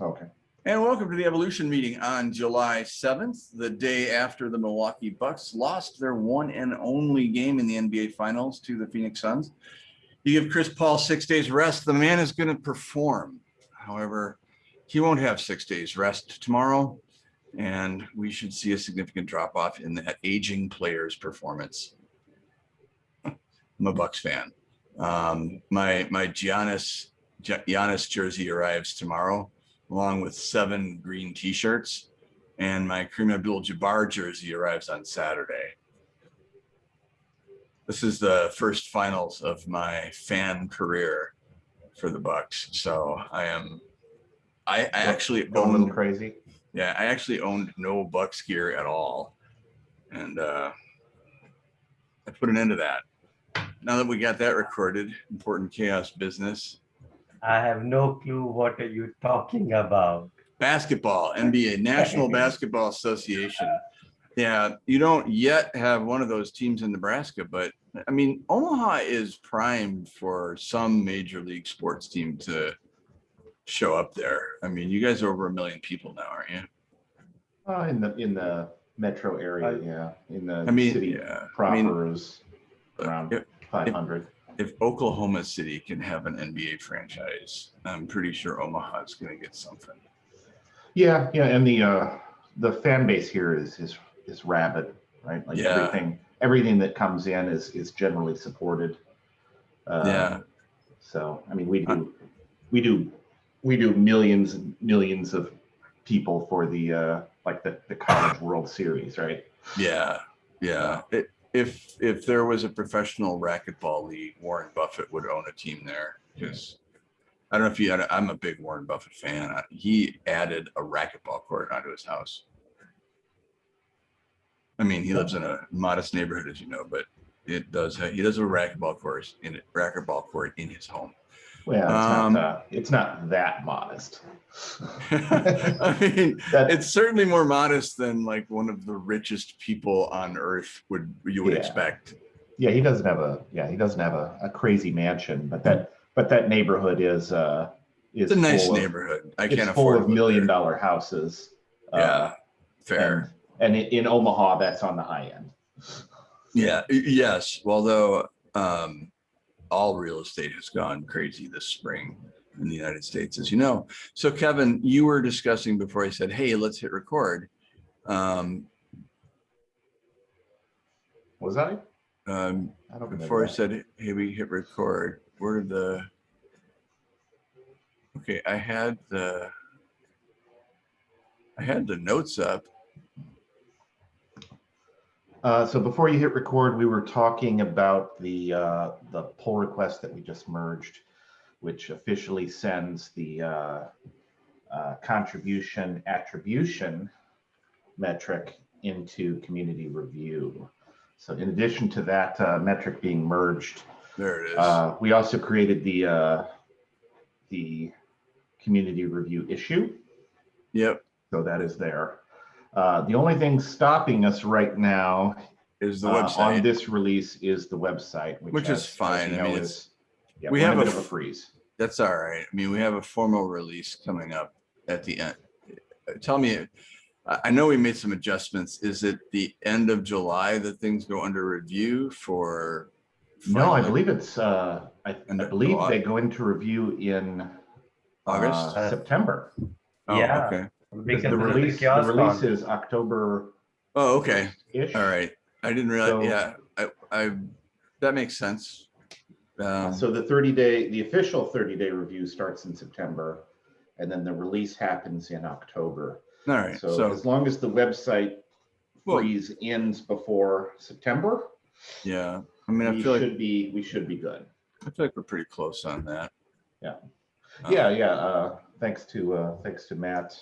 Okay. And welcome to the Evolution meeting on July 7th, the day after the Milwaukee Bucks lost their one and only game in the NBA Finals to the Phoenix Suns. You give Chris Paul six days rest, the man is going to perform. However, he won't have six days rest tomorrow, and we should see a significant drop off in that aging player's performance. I'm a Bucks fan. Um, my my Giannis Giannis jersey arrives tomorrow along with seven green t-shirts. And my Kareem Abdul-Jabbar jersey arrives on Saturday. This is the first finals of my fan career for the Bucks. So I am, I, I actually Going a little owned, crazy. yeah, I actually owned no Bucks gear at all. And uh, I put an end to that. Now that we got that recorded, important CHAOSS business, I have no clue what are you talking about. Basketball, NBA, National Basketball Association. Yeah, you don't yet have one of those teams in Nebraska, but I mean, Omaha is primed for some major league sports team to show up there. I mean, you guys are over a million people now, aren't you? Uh, in the, in the metro area, I- yeah, in the I mean, city yeah, I mean, proper is around if, five hundred. If Oklahoma City can have an NBA franchise, I'm pretty sure Omaha is going to get something. Yeah, yeah, and the, uh, the fan base here is, is, is rabid, right? Like Yeah. everything, everything that comes in is, is generally supported. Um, Yeah. So, I mean, we do, we do, we do millions and millions of people for the, uh, like the, the College World Series, right? Yeah, yeah. It, if if there was a professional racquetball league, Warren Buffett would own a team there because I don't know if you had. A, I'm a big Warren Buffett fan. He added a racquetball court onto his house. I mean, he lives in a modest neighborhood, as you know, but it does. Have, he does have a racquetball course in racquetball court in his home. Well, it's Um, not, uh, it's not that modest. I mean, That- it's certainly more modest than like one of the richest people on earth would you would Yeah. expect. Yeah, he doesn't have a, yeah, he doesn't have a, a crazy mansion, but that, but that neighborhood is, uh, is. It's a nice full of- neighborhood. I It's can't full afford of to live million there. dollar houses. uh, Yeah, fair. And in, in Omaha, that's on the high end. Yeah, yes. Although um, all real estate has gone crazy this spring in the United States, as you know. So Kevin, you were discussing before I said, hey, let's hit record. Um, Was I? um, I before I said, hey, we hit record, where did the, okay, I had the, I had the notes up. Uh, so before you hit record, we were talking about the, uh, the pull request that we just merged, which officially sends the, uh, uh, contribution attribution metric into community review. So in addition to that, uh, metric being merged, There it is. uh, we also created the, uh, the community review issue. Yep, So that is there. Uh, the only thing stopping us right now is the uh, website. on this release is the website, which, Which is as- as fine. you I mean, know, it's- is- yeah, we have a a bit of a f- freeze. That's all right. I mean, we have a formal release coming up at the end. Uh, Tell me, I, I know we made some adjustments. Is it the end of July that things go under review for? No, I believe it's. Uh, I, I believe July. they go into review in August? uh, September. Oh, Yeah. okay. Because Because the of release, the CHAOSS release is October Oh, okay. ish. All right. I didn't realize, So- yeah, I, I, that makes sense. Um, So the 30 day, the official 30 day review starts in September, and then the release happens in October. all right, So so, as long as the website well, freeze ends before September, yeah, I mean, I we feel like, should be, we should be good. I feel like we're pretty close on that. Yeah. Um, Yeah, yeah, uh, thanks to, uh, thanks to Matt.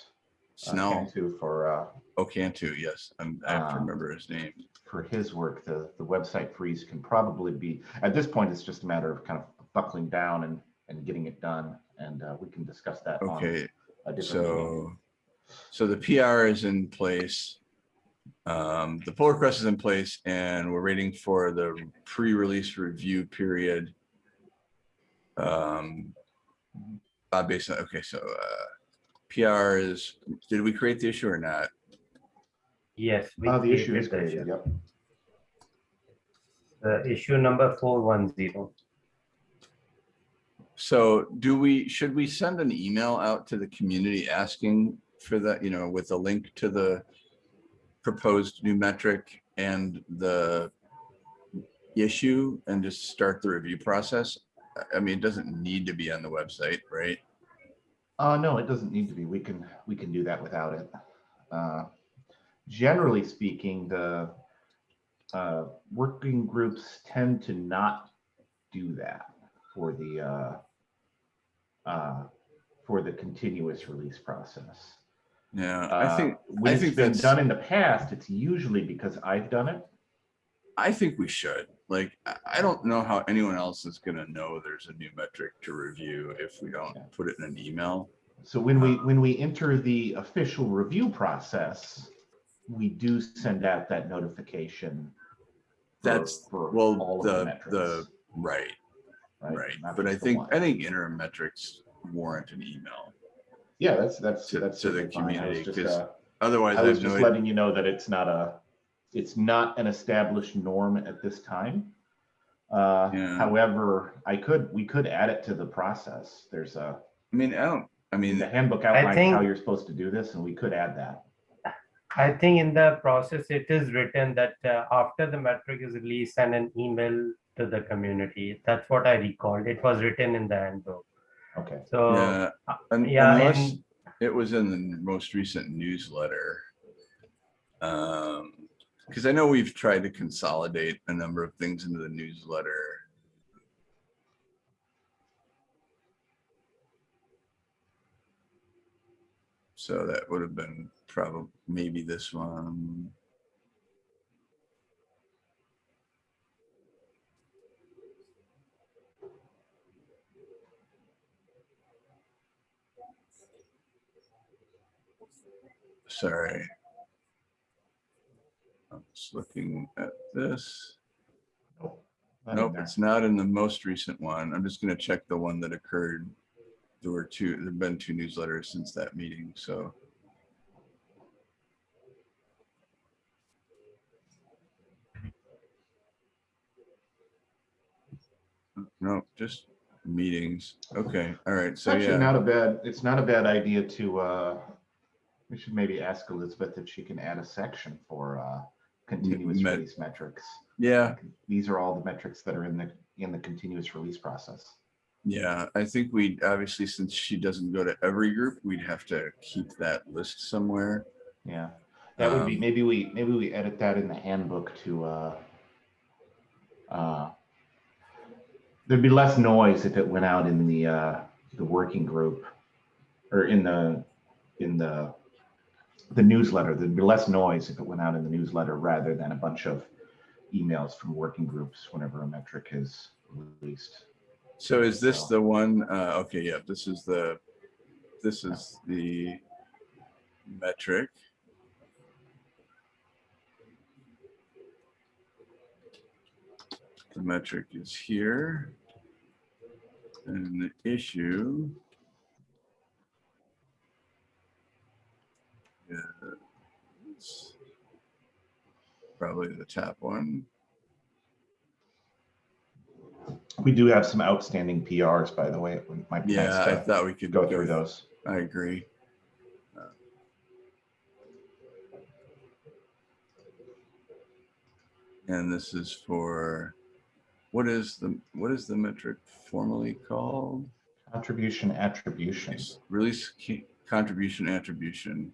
Uh, Snow, Cantu For, uh, Ocantu, yes, I'm, I have to Um, remember his name. for his work, the, the website freeze can probably be, at this point, it's just a matter of kind of buckling down and, and getting it done. And, uh, we can discuss that on Okay, a different So, meeting. so the PR is in place. Um, the pull request is in place and we're waiting for the pre-release review period. Um, uh, based on, okay, so, uh, PR is, did we create the issue or not? Yes. we Uh, the issue created is the created, issue. yep. The issue number four one zero. So do we, should we send an email out to the community asking for that, you know, with a link to the proposed new metric and the issue and just start the review process? I- I mean, it doesn't need to be on the website, right? Uh, no, it doesn't need to be. We can, we can do that without it. Uh, Generally speaking, the uh, working groups tend to not do that for the uh, uh, for the continuous release process. Yeah, I Uh, think, When I it's think been that's- done in the past, it's usually because I've done it. I think we should. Like, I, don't know how anyone else is gonna know there's a new metric to review if we don't put it in an email. So when we, when we enter the official review process, we do send out that notification. for- That's- for well, all the- metrics, the- Right, right. Not But I think, one. I think interim metrics warrant an email. Yeah, that's, that's, to- that's. to the. Community, just, 'cause uh, Otherwise, I was have no, just idea. letting you know that it's not a, it's not an established norm at this time. Uh, Yeah. however, I could, we could add it to the process. There's a, I mean, I don't, I mean, the handbook outlines how you're supposed to do this and we could add that. I think in the process, it is written that uh, after the metric is released, send an email to the community. That's what I recalled. It was written in the handbook. Okay. So yeah, uh, un- yeah, unless and- it was in the most recent newsletter. Um, because I know we've tried to consolidate a number of things into the newsletter. So that would have been probably, maybe this one. Sorry. I'm just looking at this. Nope. not in Nope, there. it's not in the most recent one. I'm just gonna check the one that occurred. There were two, there've been two newsletters since that meeting, so. No, just meetings. Okay, all right, It's so actually yeah, not a bad, it's not a bad idea to, uh, we should maybe ask Elizabeth if she can add a section for, uh, continuous met- release metrics. yeah, These are all the metrics that are in the, in the continuous release process. yeah. I think we, obviously, since she doesn't go to every group, we'd have to keep that list somewhere. Yeah, that would be, Um, maybe we, maybe we edit that in the handbook to, uh, uh, there'd be less noise if it went out in the, uh, the working group or in the, in the, the newsletter. There'd be less noise if it went out in the newsletter rather than a bunch of emails from working groups whenever a metric is released. So is this So- the one, uh, okay, yeah, this is the, this is the metric. The metric is here. And the issue. Is Probably the top one. We do have some outstanding PRs, by the way. Might Yeah, I thought we could go through those. I agree. Uh, and this is for, what is the, what is the metric formally called? Contribution attribution. Release contribution attribution.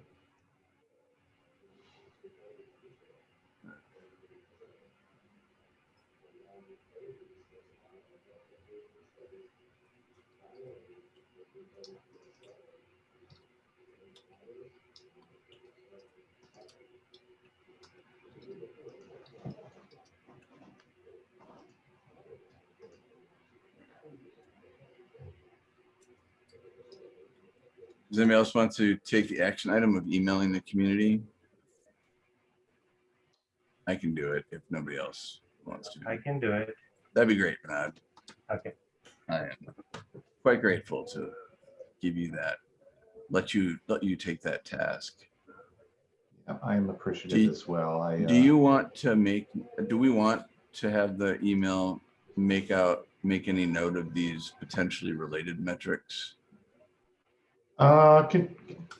Does anybody else want to take the action item of emailing the community? I can do it if nobody else wants to. I can do it. That'd be great, Bernard. Okay. I am quite grateful to give you that let you, let you take that task. I am Do appreciative you- as well. I, Do uh, you want to make, do we want to have the email make out, make any note of these potentially related metrics? Uh, can,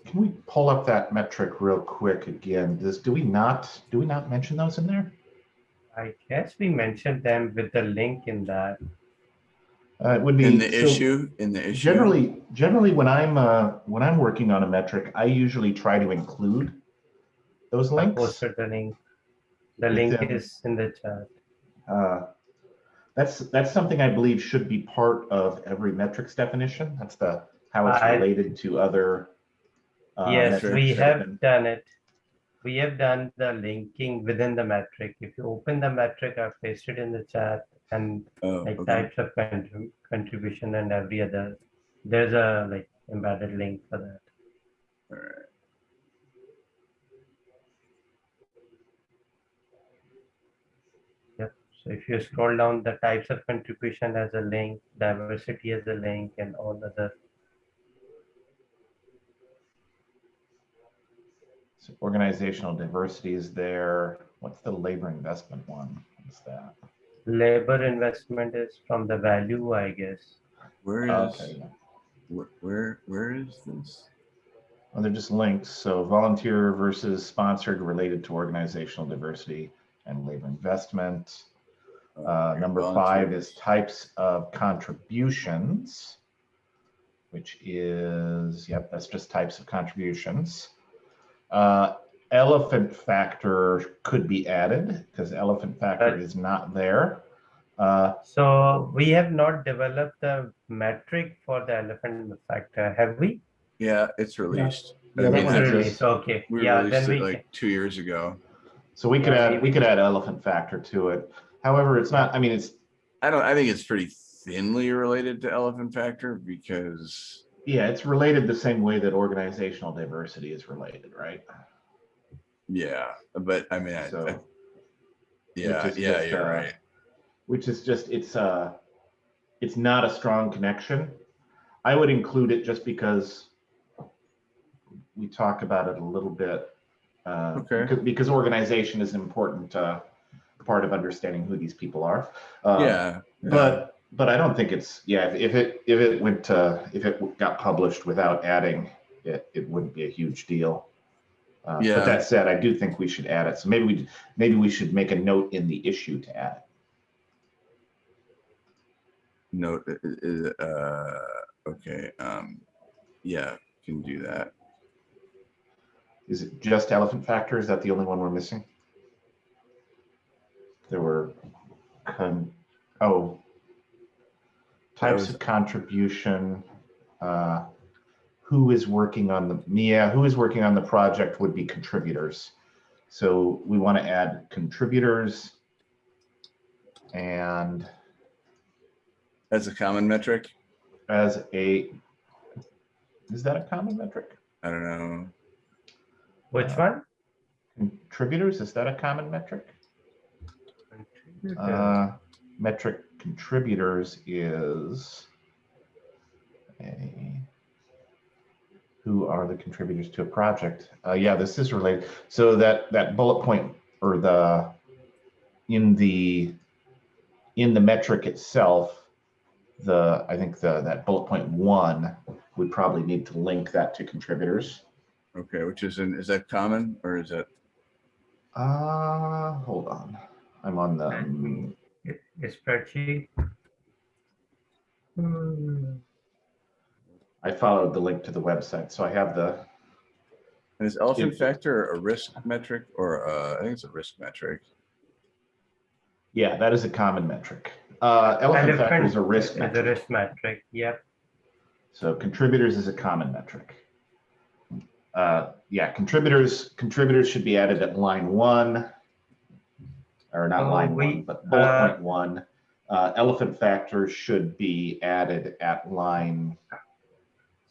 can we pull up that metric real quick again? Does, do we not, do we not mention those in there? I guess we mentioned them with the link in that. Uh, it would be. In the so issue, in the issue? Generally, generally, when I'm, uh, when I'm working on a metric, I usually try to include those I links. posted the link. The link them. is in the chat. Uh, That's, that's something I believe should be part of every metrics definition. That's the, how it's I- related to other. uh, Yes, we have been- done it. We have done the linking within the metric. If you open the metric, I've pasted in the chat and Oh, like okay. types of contrib- contribution and every other, there's a like embedded link for that. All right. So if you scroll down, the types of contribution as a link, diversity as a link and all other. So Organizational diversity is there. What's the labor investment one? What's that? Labor investment is from the value, I guess. Where is, Okay, yeah. where, where, where is this? Well, they're just links. So volunteer versus sponsored related to organizational diversity and labor investment. Oh, Uh, number five is types of contributions, which is, yep, that's just types of contributions. Uh, elephant factor could be added because elephant factor Right. is not there. Uh, So we have not developed the metric for the elephant factor, have we? Yeah, it's released. I Yeah, that mean, one's released. Release, Okay, We yeah, released then it we, like two years ago. so we could Yeah, add, we maybe. could add elephant factor to it. However, it's not, I mean, it's, I don't, I think it's pretty thinly related to elephant factor because, yeah, it's related the same way that organizational diversity is related, right? yeah, but I mean, I, I- yeah, yeah, just, you're uh, right. which is just it's uh it's not a strong connection i would include it just because we talk about it a little bit uh Okay. because, because organization is an important uh part of understanding who these people are uh, Yeah. yeah. but but i don't think it's yeah if, if it if it went to if it got published without adding it it wouldn't be a huge deal uh, Yeah. but that said i do think we should add it so maybe we maybe we should make a note in the issue to add it Note, uh, okay, um, yeah, can do that. Is it just elephant factor? Is that the only one we're missing? There were, con, oh. Types was- of contribution, uh, who is working on the, yeah, who is working on the project would be contributors. So we want to add contributors. And That's a common metric. as a, is that a common metric? I don't know. which Uh, one? Contributors, is that a common metric? Uh, metric contributors is a, who are the contributors to a project? Uh, yeah, this is related. So that, that bullet point or the, in the, in the metric itself, the, I think the, that bullet point one would probably need to link that to contributors. Okay, which is in, is that common or is that, Uh, hold on. I'm on the, spreadsheet. Hmm, I followed the link to the website, so I have the, is elephant factor a risk metric or, uh, I think it's a risk metric. yeah, that is a common metric. Uh, elephant factor is a risk Is a metric, risk metric, yep. so contributors is a common metric. Uh, yeah, contributors, contributors should be added at line one. Or not Oh, line we- one, but bullet uh, point one. Uh, elephant factor should be added at line,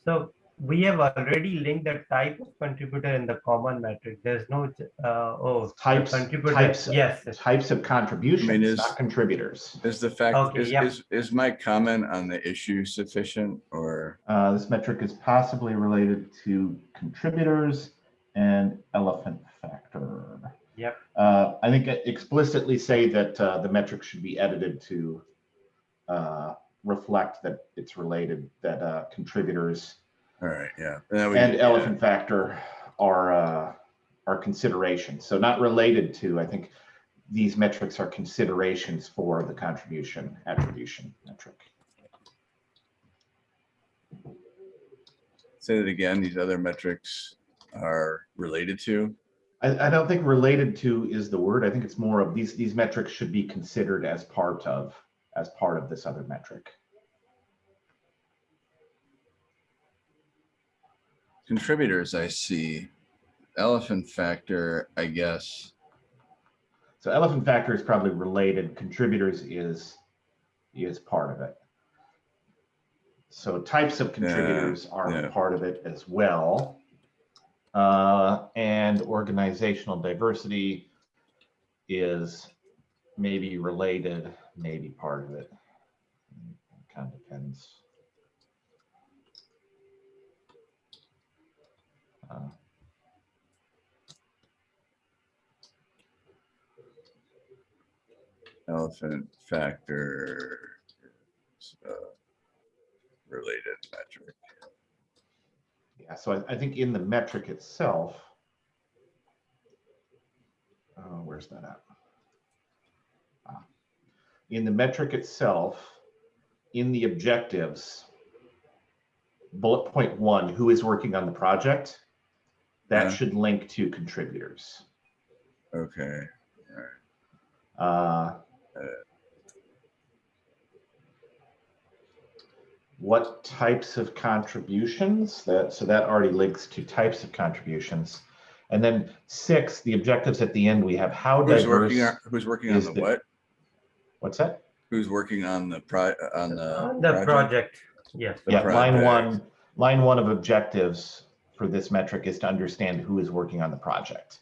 So we have already linked the type of contributor in the common metric. There's no, uh, oh. Types- Contributor, types- yes, yes. Types of contributions, is- not contributors. Is the fact, Okay, is, yeah. is, is my comment on the issue sufficient or? Uh, this metric is possibly related to contributors and elephant factor. Yep. Uh, I think explicitly say that, uh, the metric should be edited to, uh, reflect that it's related, that, uh, contributors All right, yeah. that would- and yeah. elephant factor are, uh, are considerations. So not related to, I think these metrics are considerations for the contribution attribution metric. Say that again, these other metrics are related to? I, I don't think related to is the word. I think it's more of these, these metrics should be considered as part of, as part of this other metric. Contributors, I see. Elephant factor, I guess. So elephant factor is probably related, contributors is, is part of it. So types of contributors are yeah. part of it as well. Uh, and organizational diversity is maybe related, maybe part of it. Kind of depends. Uh, Elephant factor. is a Related metric. Yeah, so I, I think in the metric itself. Uh, where's that at? Ah. In the metric itself, in the objectives, bullet point one, who is working on the project? That Yeah. should link to contributors. Okay, Uh, What types of contributions that, so that already links to types of contributions. And then six, the objectives at the end, we have how who's working on, who's working on the the- what? what's that? Who's working on the pri, on the? The project, yes. The Yeah, line one, line one of objectives for this metric is to understand who is working on the project.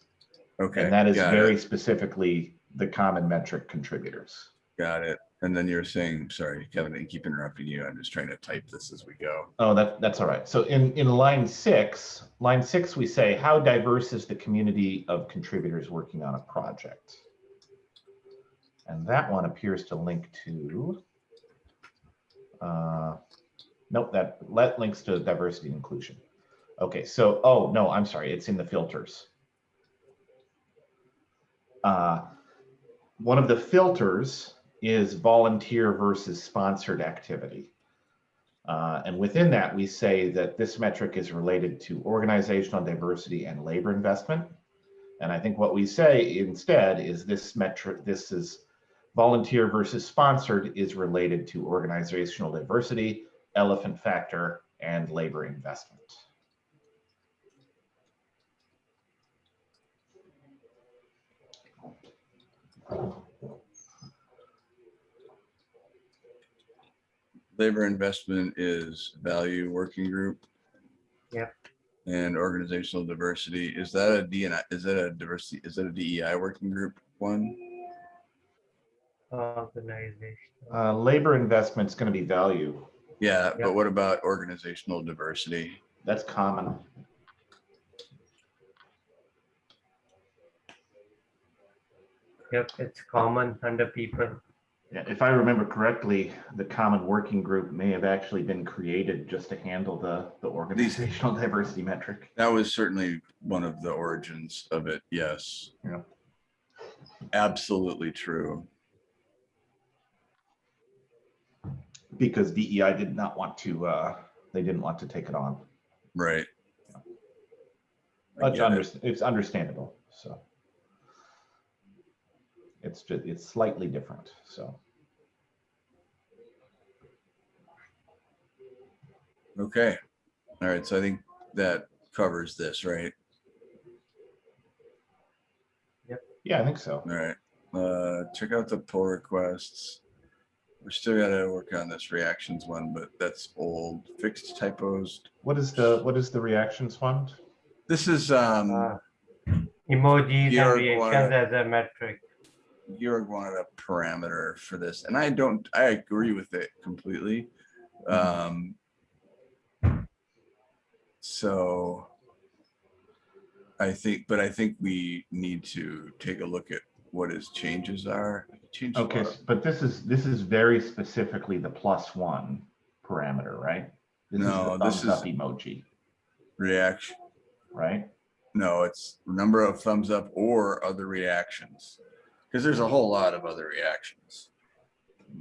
Okay. And that is got very it, specifically the common metric contributors. Got it. And then you're saying, sorry, Kevin, I keep interrupting you. I'm just trying to type this as we go. Oh, that, that's all right. So in, in line six, line six, we say, how diverse is the community of contributors working on a project? And that one appears to link to, uh, nope, that let links to diversity and inclusion. Okay, so, oh, no, I'm sorry, it's in the filters. Uh, One of the filters is volunteer versus sponsored activity. Uh, and within that, we say that this metric is related to organizational diversity and labor investment. And I think what we say instead is this metric, this is volunteer versus sponsored is related to organizational diversity, elephant factor, and labor investment. Labor investment is value working group. Yep. And organizational diversity, is that a DNI, is that a diversity, is that a DEI working group one? Organization. Uh, labor investment's going to be value. Yeah, Yep. but what about organizational diversity? That's common. Yep, it's common under people. Yeah, if I remember correctly, the common working group may have actually been created just to handle the, the organizational diversity metric. That was certainly one of the origins of it, yes. Yeah. Absolutely true. Because DEI did not want to, uh, they didn't want to take it on. Right. I But get it. it's understandable, so. It's just, it's slightly different, so. Okay. All right. So I think that covers this, right? Yep. Yeah, I think so. All right. Uh, check out the pull requests. We're still gotta work on this reactions one, but that's old, fixed typos. What is the, what is the reactions fund? This is, um, Uh, Emojis Georg and reactions as a metric. Georg wanted a parameter for this, and I don't, I agree with it completely. Um. So. I think, but I think we need to take a look at what his changes are. Change Okay, but this is, this is very specifically the plus one parameter, right? This is No, this thumbs up is- Emoji, Reaction, right? no, it's number of thumbs up or other reactions. Because there's a whole lot of other reactions.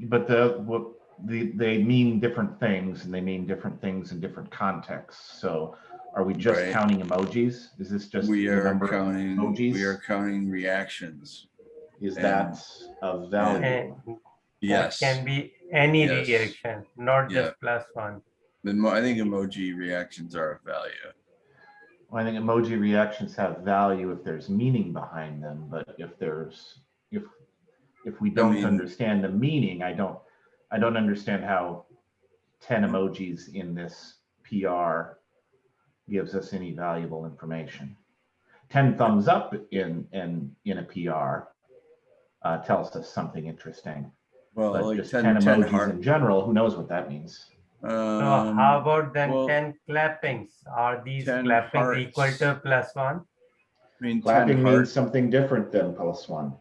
But the, what, the, they mean different things and they mean different things in different contexts. So are we just Right. counting emojis? Is this just? We are number of counting, we emojis? are counting reactions. Is and- that of value? And that Yes. Can be any Yes. reaction, not Yeah. just plus one. The mo- I think emoji reactions are of value. Well, I think emoji reactions have value if there's meaning behind them, but if there's, if, if we don't mean- understand the meaning, I don't, I don't understand how ten emojis in this PR gives us any valuable information. Ten thumbs up in, in, in a PR uh, tells us something interesting, Well, but like just 10, ten 10 emojis heart. in general, who knows what that means? So how about then well, ten clappings? Are these 10 clappings equal to plus one? I mean, Clapping means something different than plus one.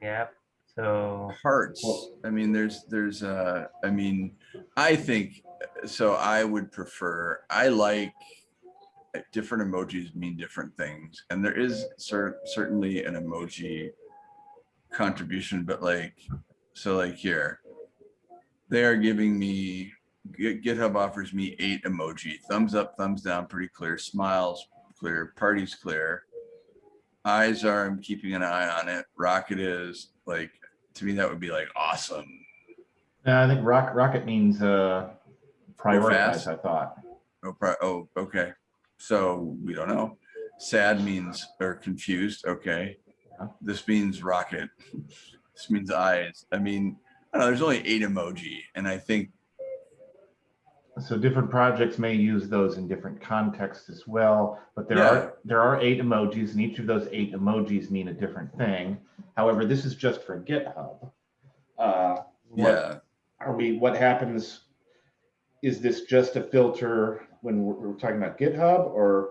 Yeah, so hearts. I mean, there's, there's, uh, I mean, I think, so I would prefer, I like uh, different emojis mean different things. And there is cer- certainly an emoji contribution, but like, so like here, they are giving me, GitHub offers me eight emoji, thumbs up, thumbs down, pretty clear, smiles, clear, parties clear. Eyes are, I'm keeping an eye on it. Rocket is like, to me, that would be like awesome. Yeah, I think rock, rocket means, uh, prioritize. I thought. Oh, pro- oh, okay. So we don't know. Sad means, or confused, okay. Yeah. This means rocket. This means eyes. I mean, I don't know, there's only eight emoji and I think, So different projects may use those in different contexts as well, but there Yeah. are, there are eight emojis and each of those eight emojis mean a different thing. However, this is just for GitHub. Uh, what- yeah, Are we, what happens? Is this just a filter when we're, we're talking about GitHub or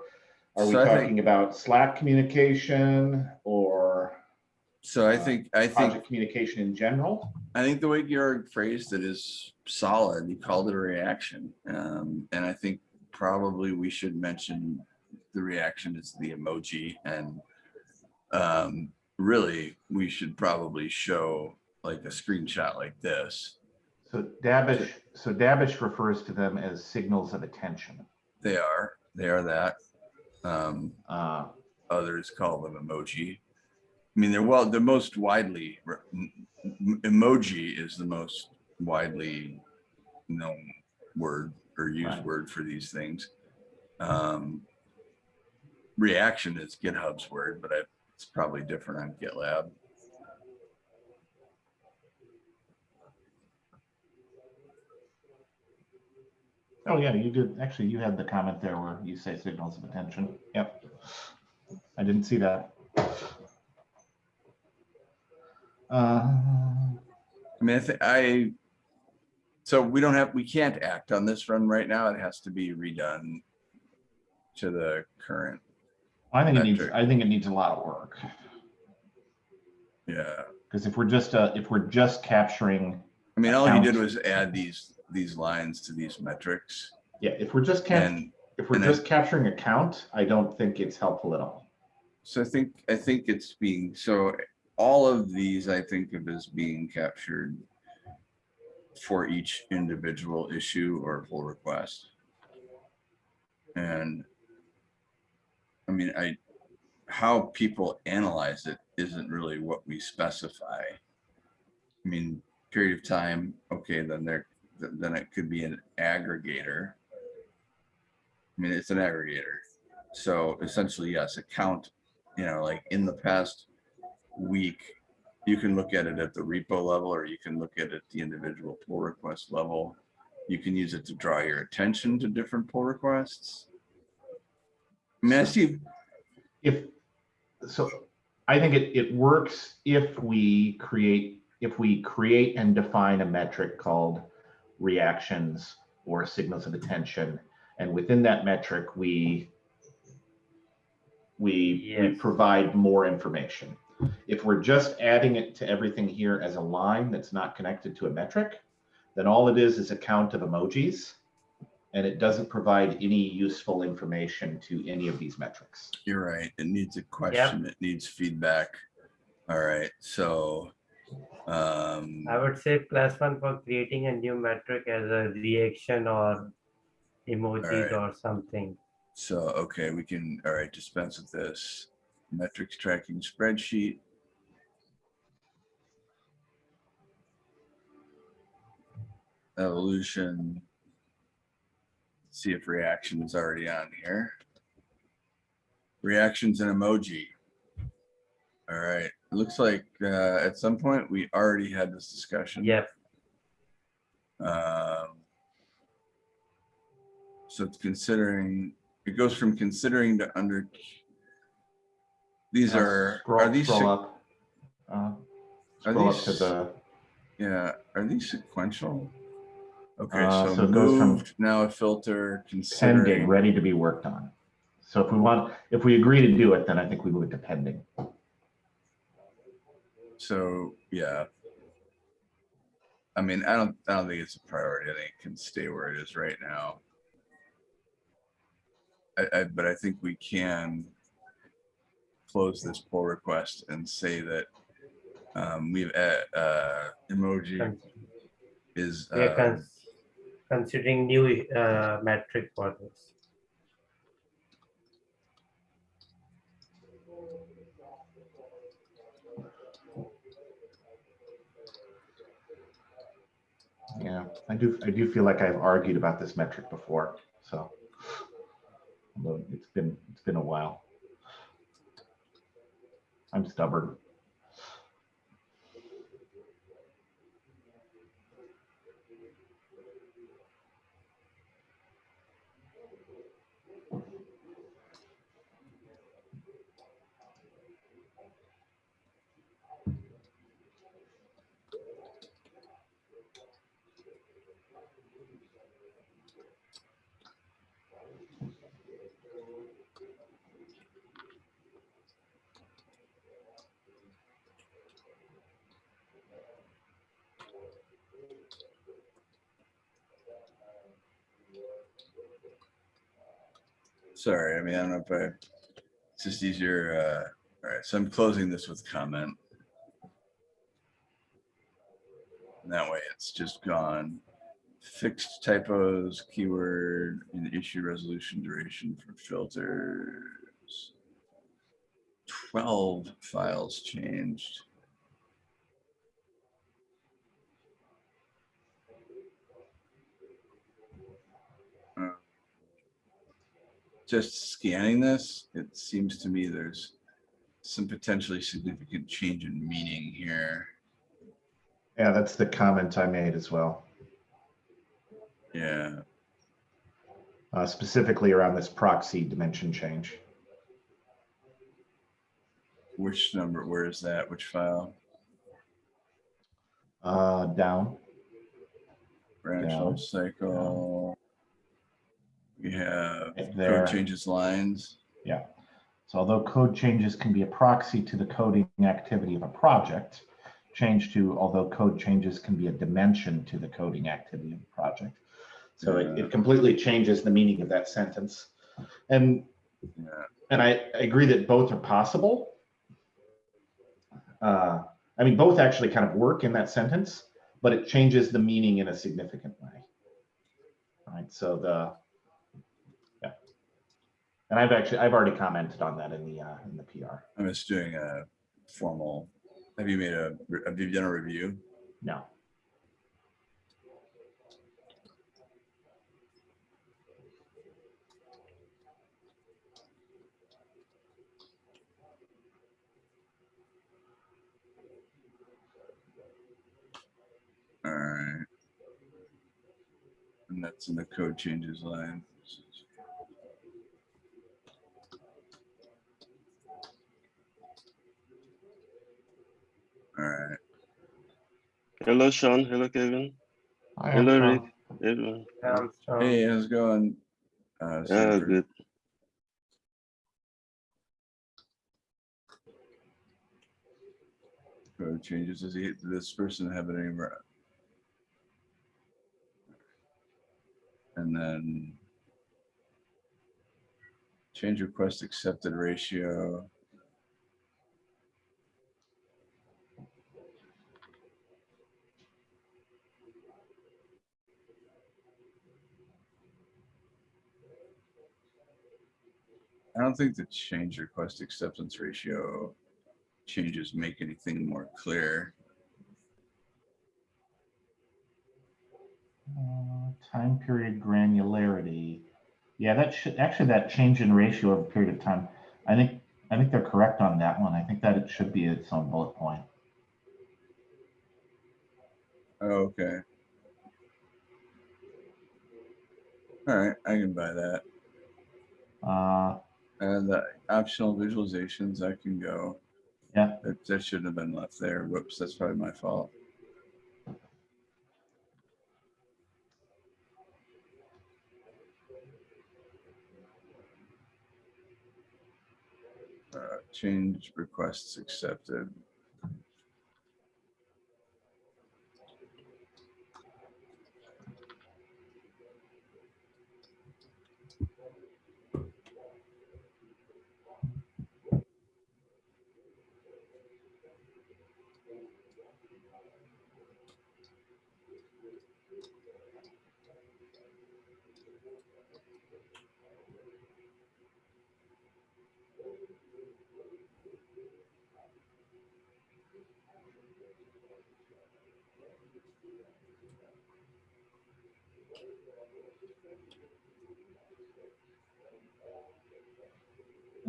are we So I think- talking about Slack communication or so I Uh, think, I think, project communication in general? I think the way Georg phrased it is solid. He called it a reaction. Um, and I think probably we should mention the reaction is the emoji and um, really, we should probably show like a screenshot like this. So Dabbish, so Dabbish refers to them as signals of attention. They are, they are that. Um, Uh, others call them emoji. I mean, they're well, the most widely, re- m- m- emoji is the most widely known word or used Right. word for these things. Um, reaction is GitHub's word, but it's probably different on GitLab. Oh, yeah, you did, actually, you had the comment there where you say signals of attention. Yep. I didn't see that. Uh, I mean, I think I, so we don't have, we can't act on this run right now. It has to be redone to the current, I think it needs, Metric. I think it needs a lot of work. yeah. Because if we're just, uh, if we're just capturing, I mean, all he did was add these, these lines to these metrics yeah, if we're just cap, and if we're and I- just capturing a count, I don't think it's helpful at all. so I think, I think it's being, so all of these I think of as being captured for each individual issue or pull request. And I mean, I, how people analyze it isn't really what we specify. I mean, period of time, okay, then there, then it could be an aggregator. I mean, it's an aggregator. So essentially, yes, a count, you know, like in the past week, You can look at it at the repo level, or you can look at it at the individual pull request level. You can use it to draw your attention to different pull requests. I mean, if, so I think it, it works if we create, if we create and define a metric called reactions or signals of attention. And within that metric, we, we, we provide more information. If we're just adding it to everything here as a line that's not connected to a metric, then all it is is a count of emojis. And it doesn't provide any useful information to any of these metrics. you're right. It needs a question. It needs feedback. All right, so. Um, I would say plus one for creating a new metric as a reaction or emojis Alright. or something. so, okay, we can, all right, dispense with this. Metrics tracking spreadsheet. Evolution. See if reaction is already on here. Reactions and emoji. All right, it looks like uh, at some point we already had this discussion. Yep, Um, So it's considering, it goes from considering to under. These Uh, are, Scroll, are these, scroll up. Uh, Are Scroll up to the, yeah, are these sequential? Okay, Uh, so so it goes from now a filter, pending, ready to be worked on. So if we want, if we agree to do it, then I think we move it to pending. so, yeah. I mean, I don't, I don't think it's a priority. I think it can stay where it is right now. I, I, but I think we can close this pull request and say that um, we've, uh, uh, emoji Con- is, we are uh, cons- considering new uh, metric for this. Yeah, I do, I do feel like I've argued about this metric before, so. Although it's been, it's been a while. I'm stubborn. Sorry, I mean, I don't know if I, it's just easier, uh, all right, so I'm closing this with comment. And That way it's just gone. Fixed typos, keyword, and issue resolution duration for filters. Twelve files changed. Just scanning this, it seems to me there's some potentially significant change in meaning here. Yeah, that's the comment I made as well, Yeah, uh, specifically around this proxy dimension change. which number, where is that? Which file? Uh, down, Branch life cycle. We have code changes lines. yeah. So although code changes can be a proxy to the coding activity of a project, change to although code changes can be a dimension to the coding activity of a project. So it, it completely changes the meaning of that sentence. And, Yeah, and I, I agree that both are possible. Uh, I mean, both actually kind of work in that sentence, but it changes the meaning in a significant way. Right, so the. And I've actually, I've already commented on that in the, uh, in the PR. I'm just doing a formal, have you made a, have you done a review? No. All right. And that's in the code changes line. All right, Hello, Sean. Hello, Kevin. Hi, Hello, Armstrong. Rick. Everyone. So- hey, how's it going? Uh, Yeah, Sanford? good. Code changes, does he, does this person have any? re- And then. Change request accepted ratio. I don't think the change request acceptance ratio changes make anything more clear. Uh, Time period granularity. Yeah, that should, actually, that change in ratio over a period of time, I think, I think they're correct on that one. I think that it should be its own bullet point. Oh, Okay. All right, I can buy that. Uh, And the optional visualizations, I can go. Yeah. That, that shouldn't have been left there. Whoops, that's probably my fault. Uh, change requests accepted.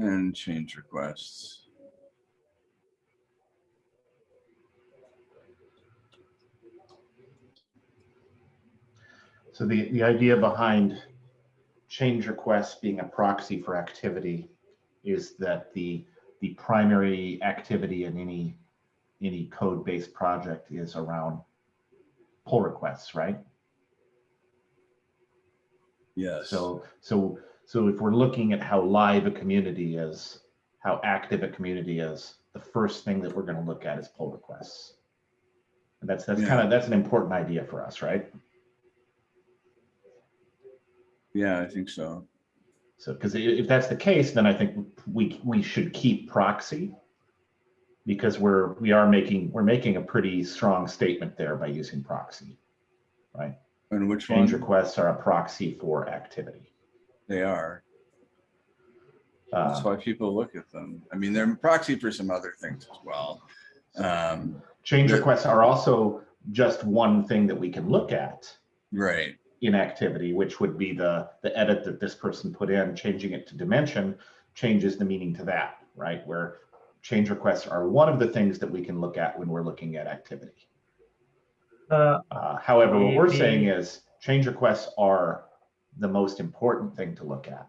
And change requests. So the, the idea behind change requests being a proxy for activity is that the, the primary activity in any, any code-based project is around pull requests, right? Yes. So, so, so if we're looking at how live a community is, how active a community is, the first thing that we're gonna look at is pull requests. And that's, that's kind of, that's an important idea for us, right? Yeah, I think so. So, because if that's the case, then I think we, we should keep proxy. Because we're, we are making, we're making a pretty strong statement there by using proxy, right? And which Change one? requests are a proxy for activity. They are. That's Uh, why people look at them. I mean, they're proxy for some other things as well. Um, Change requests are also just one thing that we can look at right. in activity, which would be the, the edit that this person put in, changing it to dimension, changes the meaning to that, right? Where change requests are one of the things that we can look at when we're looking at activity. Uh, Uh, However, what we're saying is change requests are the most important thing to look at.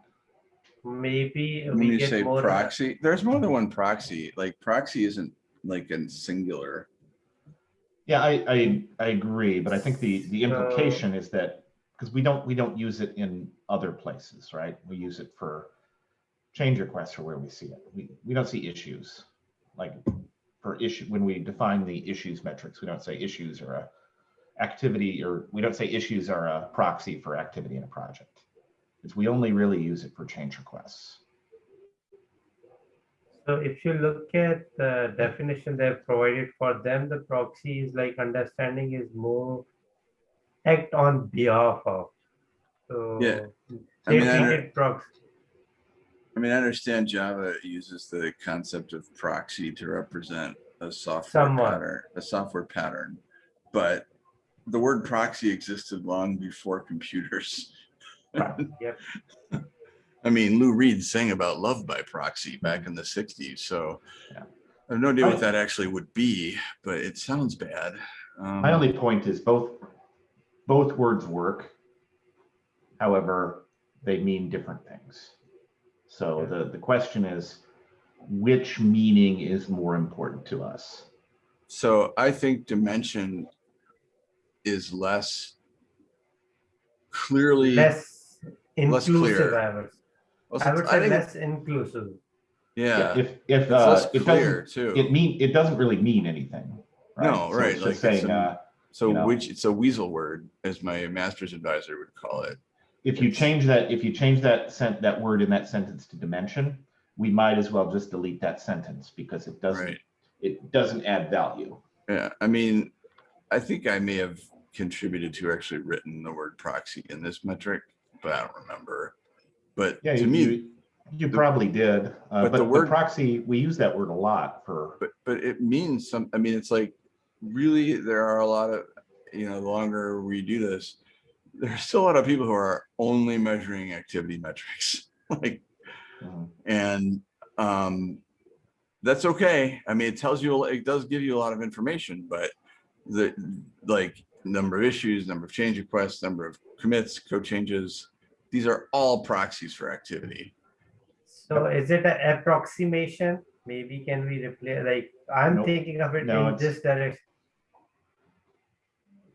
maybe When we you get say more. proxy, there's more than one proxy. Like proxy isn't like in singular. Yeah, I, I, I agree, but I think the, the So- implication is that, because we don't, we don't use it in other places, right? We use it for change requests or where we see it. We, we don't see issues. Like for issue, when we define the issues metrics, we don't say issues or a activity, or we don't say issues are a proxy for activity in a project. It's, we only really use it for change requests. So if you look at the definition they've provided for them, the proxy is like understanding is more act on behalf of. So. Yeah. I mean, I under- treated proxy. I mean, I understand Java uses the concept of proxy to represent a software Somewhat. pattern, a software pattern. But the word proxy existed long before computers. Yep. I mean, Lou Reed sang about love by proxy back in the sixties, so Yeah. I have no idea what that actually would be, but it sounds bad. Um, My only point is both, both words work. However, they mean different things. So the, the question is, which meaning is more important to us? So I think dimension is less clearly. Less less inclusive, clear. I would, Well, I would I say think less inclusive. Yeah, If, if, it's uh, less it clear doesn't, too. it mean, it doesn't really mean anything. No, So right, like just saying, a- uh, So you know. which, it's a weasel word, as my master's advisor would call it. if you change that, if you change that sent, that word in that sentence to dimension, we might as well just delete that sentence because it doesn't, Right. it doesn't add value. Yeah, I mean, I think I may have contributed to actually written the word proxy in this metric, but I don't remember. But Yeah, to you, me, you, you probably did, uh, but the but the word- proxy, we use that word a lot for, but, but it means some, I mean, it's like, really, there are a lot of, you know, the longer we do this, there's still a lot of people who are only measuring activity metrics, like, Mhm. and, um, that's okay. I mean, it tells you, it does give you a lot of information, but the, like, number of issues, number of change requests, number of commits, code changes, these are all proxies for activity. So is it an approximation? Maybe can we replace, like, I'm Nope. thinking of it No, in this direction.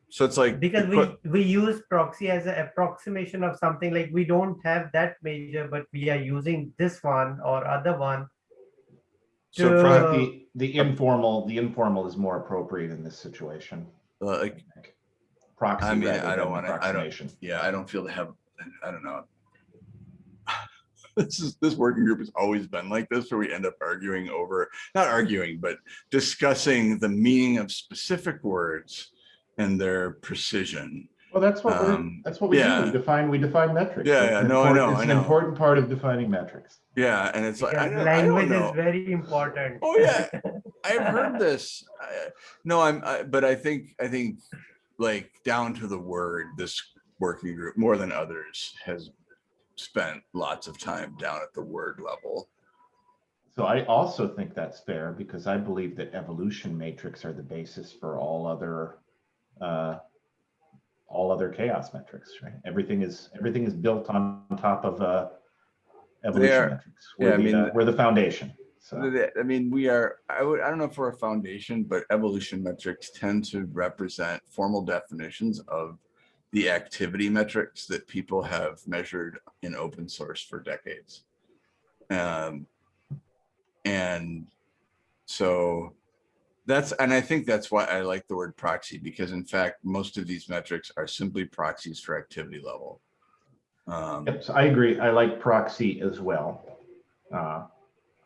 So it's like. Because we, we use proxy as an approximation of something like we don't have that measure, but we are using this one or other one. So to- pro- the, the informal, the informal is more appropriate in this situation. uh, like, Proxy I mean, rather I don't wanna- I don't- yeah, I don't feel to have, I don't know. This is, this working group has always been like this, where we end up arguing over, not arguing, but discussing the meaning of specific words and their precision. Well, that's what we're, Um, that's what we do. We define, we define metrics. Yeah, It's yeah, no, I know, It's I an important part of defining metrics. Yeah, and it's like, I Because don't, I don't language is very important. Oh, yeah. I've heard this. I- No, I'm, I- but I think, I think like down to the word, this working group more than others has spent lots of time down at the word level. So I also think that's fair because I believe that evolution matrix are the basis for all other, uh, all other CHAOSS metrics, right? Everything is, everything is built on top of, uh, are. evolution metrics. Yeah, We're I the, mean, uh, we're the foundation. So, I mean, we are, I would, I don't know if we're a foundation, but evolution metrics tend to represent formal definitions of the activity metrics that people have measured in open source for decades. Um, and so that's, and I think that's why I like the word proxy, because in fact, most of these metrics are simply proxies for activity level. Um, Yep, so I agree. I like proxy as well. Uh,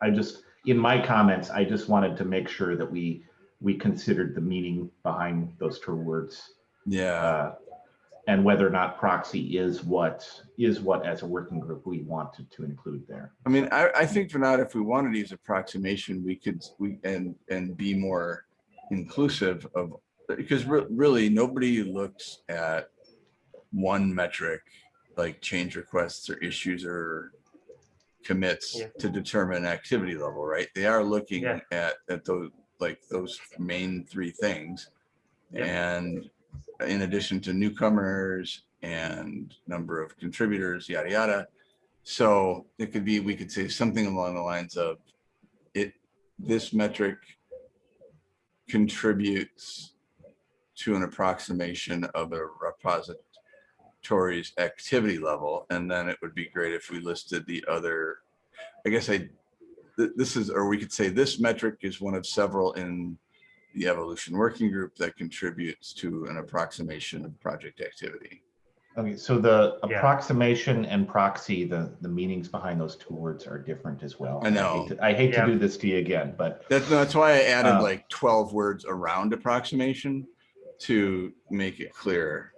I just, in my comments, I just wanted to make sure that we, we considered the meaning behind those two words. yeah. uh, And whether or not proxy is what, is what as a working group we wanted to include there. I mean, I, I think for now, if we wanted to use approximation, we could, we, and, and be more inclusive of, because re- really, nobody looks at one metric, like change requests or issues or commits Yeah. to determine activity level, right? They are looking Yeah. at, at those, like those main three things. Yeah. And in addition to newcomers and number of contributors, yada, yada. So it could be, we could say something along the lines of it, this metric contributes to an approximation of a repository's activity level. And then it would be great if we listed the other, I guess I, th- this is, or we could say this metric is one of several in the evolution working group that contributes to an approximation of project activity. Okay, so the Yeah. approximation and proxy, the, the meanings behind those two words are different as well. I know. hate to- I hate to do this to you again, but That's, that's why I added Uh, like twelve words around approximation to make it clear.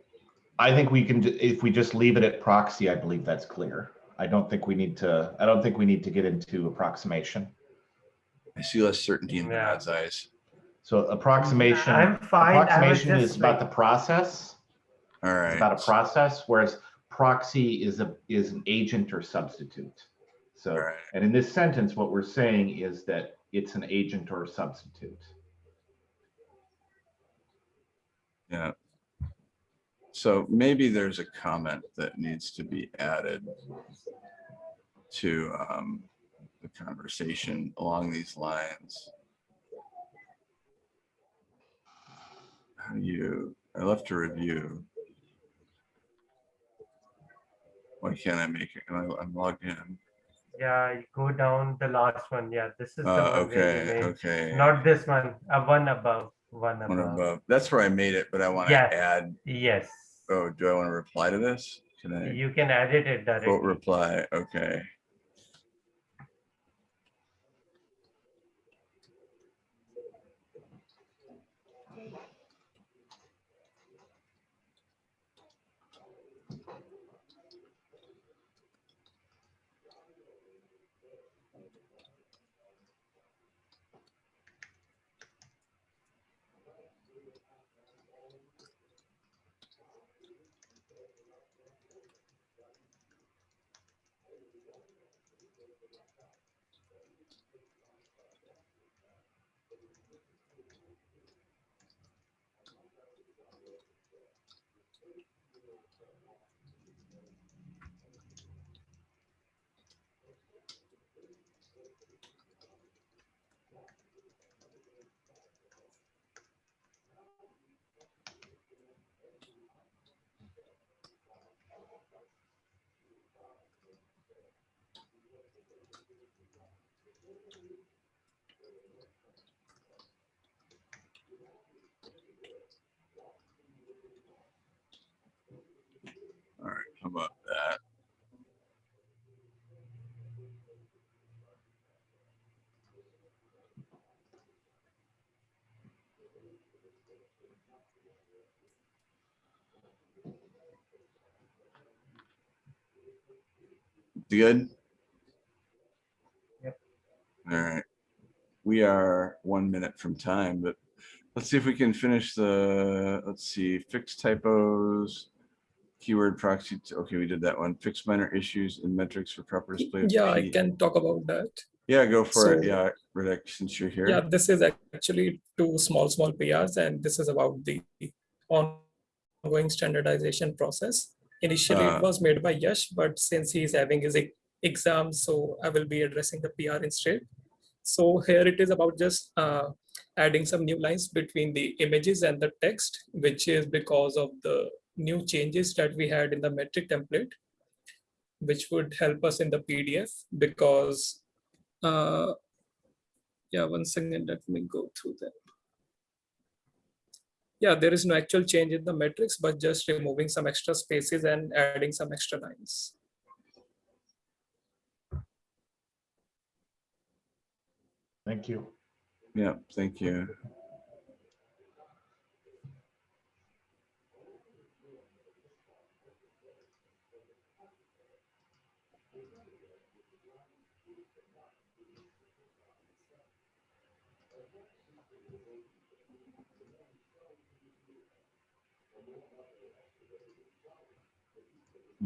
I think we can, if we just leave it at proxy, I believe that's clear. I don't think we need to, I don't think we need to get into approximation. I see less certainty in Yeah. God's eyes. So approximation, I'm fine. I was approximation is about the process. All right. It's about a process, whereas proxy is a, is an agent or substitute. So, All right. and in this sentence, what we're saying is that it's an agent or a substitute. Yeah. So maybe there's a comment that needs to be added to um, the conversation along these lines. How do you, I left a review. Why can't I make it? I- I'm logged in. Yeah, you go down the last one. Yeah, this is the Uh, one okay, okay. Not this one, a one above, one One above. above. That's where I made it, but I want to Yeah. add, Yes, oh, do I want to reply to this? Can I you can edit it vote directly. reply? Okay. All right, how about that? Good? Yep. All right. We are one minute from time, but let's see if we can finish the, let's see, fix typos, keyword proxy. Okay, we did that one. Fix minor issues and metrics for proper display. Yeah, I can talk about that. Yeah, go for it. Yeah, Riddick, since you're here. Yeah, this is actually two small, small PRs, and this is about the ongoing standardization process. Initially, Uh. it was made by Yash, but since he's having his e- exam, so I will be addressing the PR instead. So here it is about just uh, adding some new lines between the images and the text, which is because of the new changes that we had in the metric template, which would help us in the PDF because uh, yeah, one second, let me go through that. Yeah, there is no actual change in the metrics, but just removing some extra spaces and adding some extra lines. Thank you. Yeah, thank you.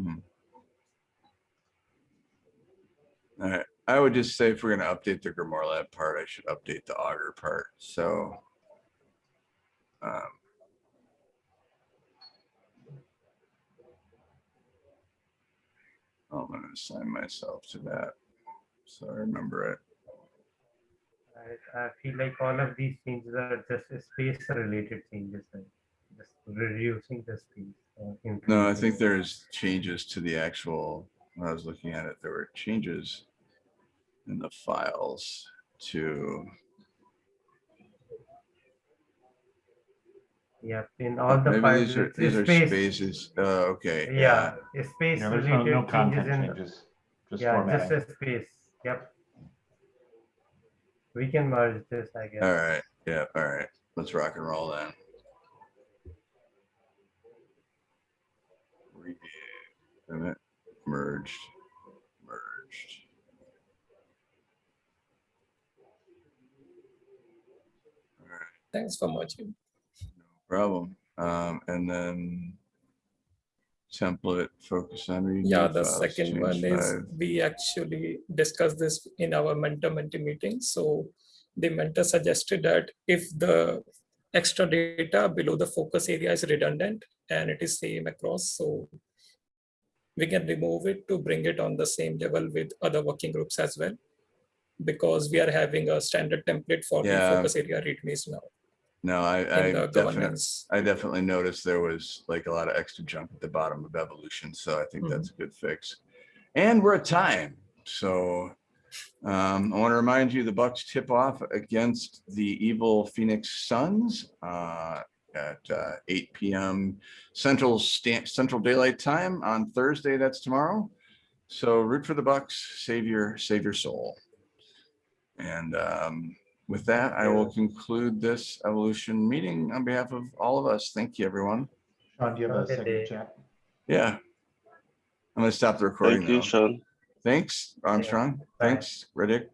Hmm. All right, I would just say if we're gonna update the Grimoire Lab part, I should update the Augur part, so. um, I'm gonna assign myself to that, so I remember it. I, I feel like all of these changes are just space related changes, just reducing the space. uh, No, I think there's changes to the actual, when I was looking at it, there were changes in the files to, Yeah, in all the maybe files, these are, it's these are spaces, uh, okay. Yeah, space Yeah, there's no, related no changes in, changes, just yeah, just a space, yep. We can merge this, I guess. All right, yeah, all right, let's rock and roll then. Review, and it merged, merged. All right, Thanks for watching. no problem. Um, and then template, focus on reading. Yeah, the files, second one is we actually discussed this in our mentor mentee meeting. So the mentor suggested that if the extra data below the focus area is redundant, and it is same across. So we can remove it to bring it on the same level with other working groups as well. Because we are having a standard template for the focus area readmes now No, I, I in definitely. I definitely noticed there was like a lot of extra junk at the bottom of evolution, so I think Mhm. that's a good fix. And we're at time, so um, I want to remind you, the Bucks tip off against the evil Phoenix Suns uh, at uh, eight PM Central Central Daylight Time on Thursday. That's tomorrow. So root for the Bucks, save your save your soul. And um, with that, I will conclude this evolution meeting on behalf of all of us. Thank you, everyone. Sean, do you have a second chat? Yeah. I'm gonna stop the recording Thank you, now. Sean. Thanks, Armstrong. Bye. Thanks, Riddick.